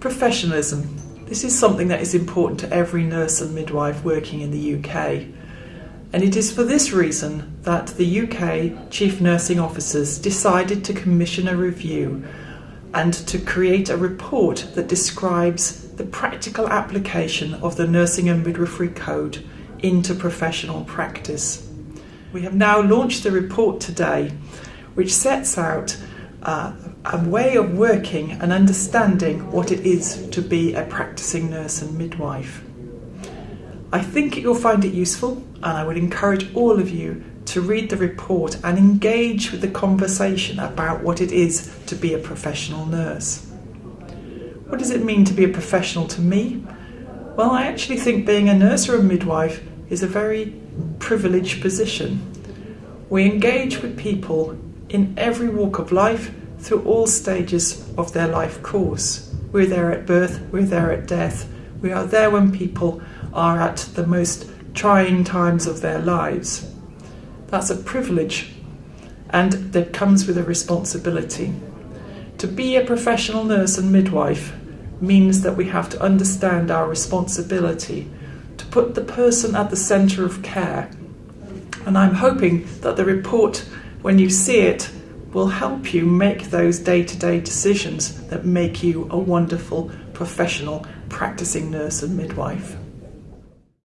Professionalism. This is something that is important to every nurse and midwife working in the UK. And it is for this reason that the UK Chief Nursing Officers decided to commission a review and to create a report that describes the practical application of the Nursing and Midwifery Code into professional practice. We have now launched the report today, which sets out uh, a way of working and understanding what it is to be a practicing nurse and midwife. I think you'll find it useful, and I would encourage all of you to read the report and engage with the conversation about what it is to be a professional nurse. What does it mean to be a professional to me? Well, I actually think being a nurse or a midwife is a very privileged position. We engage with people in every walk of life through all stages of their life course. We're there at birth, we're there at death, we are there when people are at the most trying times of their lives. That's a privilege and that comes with a responsibility. To be a professional nurse and midwife means that we have to understand our responsibility to put the person at the centre of care. And I'm hoping that the report, when you see it, will help you make those day to day decisions that make you a wonderful professional practicing nurse and midwife.